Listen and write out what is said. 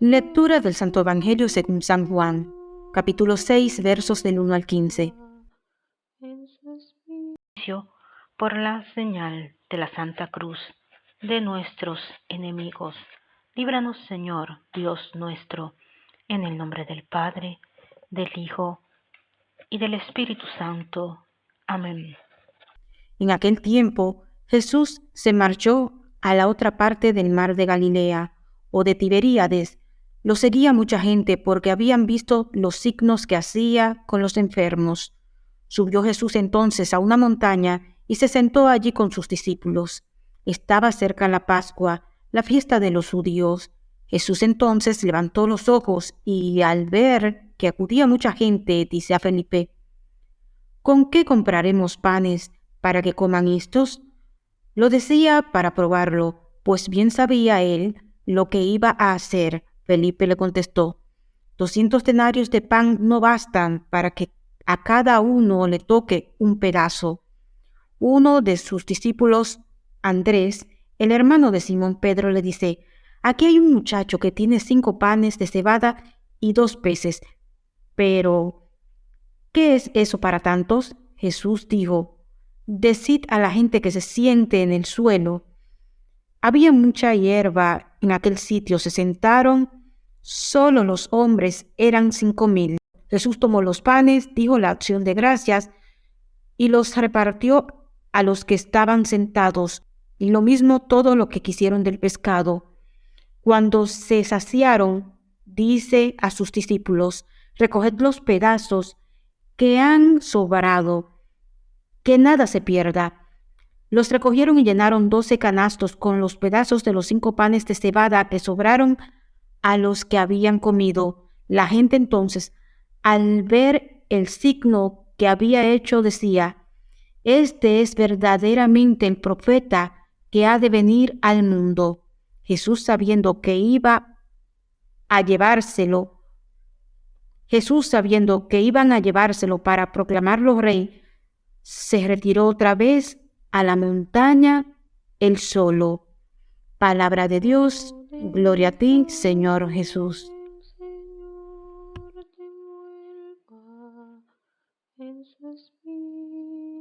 Lectura del Santo Evangelio según San Juan, capítulo 6, versos del 1 al 15. Por la señal de la Santa Cruz de nuestros enemigos, líbranos Señor, Dios nuestro, en el nombre del Padre, del Hijo y del Espíritu Santo. Amén. En aquel tiempo Jesús se marchó a la otra parte del mar de Galilea o de Tiberíades lo seguía mucha gente porque habían visto los signos que hacía con los enfermos. Subió Jesús entonces a una montaña y se sentó allí con sus discípulos. Estaba cerca la Pascua, la fiesta de los judíos. Jesús entonces levantó los ojos y al ver que acudía mucha gente, dice a Felipe, ¿Con qué compraremos panes para que coman estos? Lo decía para probarlo, pues bien sabía él lo que iba a hacer. Felipe le contestó, doscientos denarios de pan no bastan para que a cada uno le toque un pedazo. Uno de sus discípulos, Andrés, el hermano de Simón Pedro, le dice, aquí hay un muchacho que tiene cinco panes de cebada y dos peces. Pero, ¿qué es eso para tantos? Jesús dijo, decid a la gente que se siente en el suelo. Había mucha hierba en aquel sitio, se sentaron Solo los hombres eran cinco mil. Jesús tomó los panes, dijo la acción de gracias y los repartió a los que estaban sentados, y lo mismo todo lo que quisieron del pescado. Cuando se saciaron, dice a sus discípulos, recoged los pedazos que han sobrado, que nada se pierda. Los recogieron y llenaron doce canastos con los pedazos de los cinco panes de cebada que sobraron a los que habían comido. La gente entonces, al ver el signo que había hecho, decía, Este es verdaderamente el profeta que ha de venir al mundo. Jesús sabiendo que iba a llevárselo, Jesús sabiendo que iban a llevárselo para proclamarlo rey, se retiró otra vez a la montaña él solo. Palabra de Dios Gloria a ti, Señor Jesús.